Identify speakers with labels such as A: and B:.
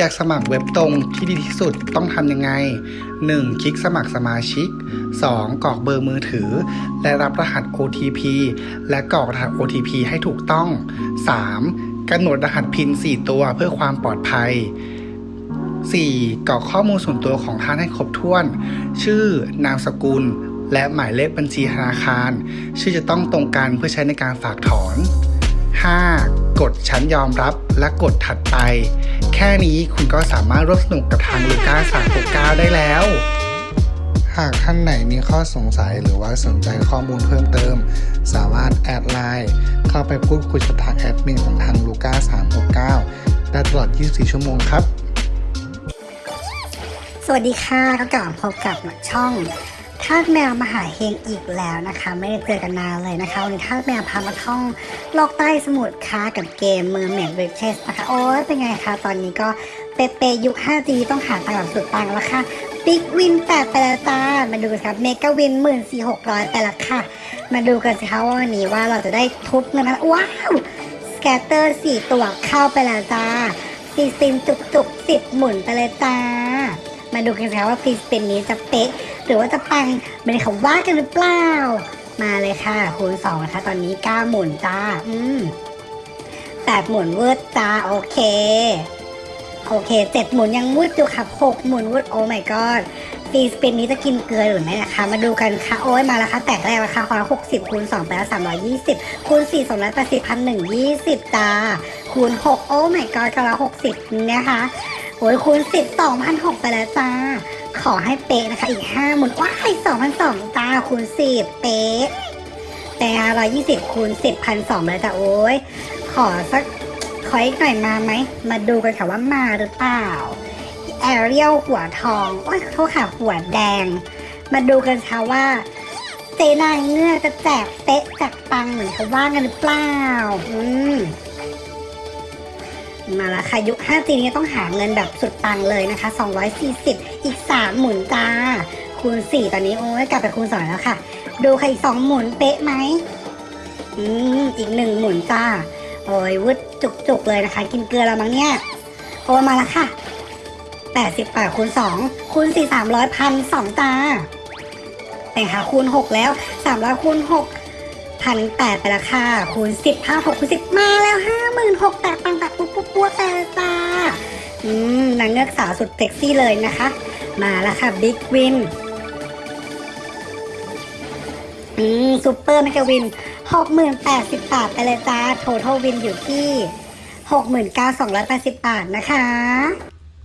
A: อยากสมัครเว็บตรงที่ดีที่สุดต้องทำยังไง 1. คลิกสมัครสมาชิก 2. กรอกเบอร์มือถือ และรับรหัส OTP และกรอกรหัส OTP ให้ถูกต้อง 3. กำหนดรหัสพิน 4 ตัวเพื่อความปลอดภัย 4. กรอกข้อมูลส่วนตัวของท่านให้ครบถ้วน ชื่อนามสกุล และหมายเลขบัญชีธนาคาร ชื่อจะต้องตรงกันเพื่อใช้ในการฝากถอน 5. กดฉันยอมรับและกดถัดไป แค่นี้คุณก็สามารถร่วมสนุกกับทางลูก้า369 ได้แล้ว หากท่านไหนมีข้อสงสัยหรือว่าสนใจข้อมูลเพิ่มเติม สามารถ add ไลน์เข้าไปพูดคุยกับทางแอดมินของทางลูก้า369 ได้ตลอด 24 ชั่วโมงครับ
B: สวัสดีค่ะก็กลับพบกับช่อง ทาสแมวมาหาเฮงอีกแล้วนะคะ ไม่ได้เจอกันนานเลยนะคะวันนี้ทาสแมวพามาท่องโลกใต้สมุทรค่ะกับเกม Mermaid Riches นะคะ โอ้ยเป็นไงคะตอนนี้ก็เปเปยุค 5G ต้องหาตังค์แบบสุดตังค์แล้วค่ะ big win แปดไปแล้วจ้ามาดูกันครับ mega win หมื่นสี่หกร้อยไปแล้วค่ะ มาดูกันสิคะว่าวันนี้ว่าเราจะได้ทุบเงินนะ wow scatter สี่ตัวเข้าไปแล้วจ้าซีซินจุกจุกสิบหมุนไปเลยจ้า มาดูกันสิคะว่า free spin นี้จะเป๊ะหรือว่าจะปังไม่ได้เขาว่ากันหรือเปล่า มาเลยค่ะคูณสองนะคะ ตอนนี้เก้าหมุนจ้า อืมแปดหมุนเวืดจ้า โอเค โอเคเจ็ดหมุนยังวืดอยู่ค่ะหกหมุนวืดโอ้ my god ฟีสปินนี้จะกินเกลือหรือไม่นะคะ มาดูกันค่ะ โอ้ยมาแล้วค่ะ แตกแรกราคาคนละหกสิบคูณสองไปแล้วสามร้อยยี่สิบคูณสี่สองร้อยแปดสิบพันหนึ่งยี่สิบจ้าคูณหกโอ้ my god คนละหกสิบนะคะ โอ้ยคูณสิบสองพันหกไปแล้วจ้า ขอให้เป๊ะนะคะ อีกห้าหมุนว้ายสองพันสองจ้าคูณสิบเป๊ะแต่ร้อยยี่สิบคูณสิบพันสองแล้วจ้ะโอ้ยขอสักขออีกหน่อยมาไหม มาดูกันค่ะว่ามาหรือเปล่า แอเรียลหัวทอง โอ้ยโทษค่ะหัวแดง มาดูกันค่ะว่าเจนางเงือกจะแจกเป๊ะจากปังเหมือนเขาว่ากันหรือเปล่า อืม มาล้วค่ะยุค 5G นี้ต้องหาเงินแบบสุดตังเลยนะคะ 240 อีก 3 หมุนจ้า คูณ 4 ตอนนี้โอ้ยกลับไปคูณ 2 แล้วค่ะ ดูค่ะอีก 2 หมุนเป๊ะไหมอืมอีก 1 หมุนจ้า โอ้ยวึดจุกๆเลยนะคะ กินเกลือแล้วมั้งเนี่ยโอ้มาล้วค่ะ 80บาทคูณ 2 คูณ 4 300พัน2จ้าแต่ค่ะคูณ 6 แล้ว 300คูณ 6 พันแปดไปละค่ะ คูณสิบห้าหกคูณสิบมาแล้วห้าหมื่นหกแต่ปังแต่ปุ๊บปุ๊บปุ๊บแต่จ้าอืมนางเงือกสาวสุดเซ็กซี่เลยนะคะ มาแล้วค่ะ big win อืม super mega win หกหมื่นแปดสิบบาทไปเลยจ้าโทท l วินอยู่ที่หกหมื่นเก้าสองร้อยแปดสิบบาทนะคะ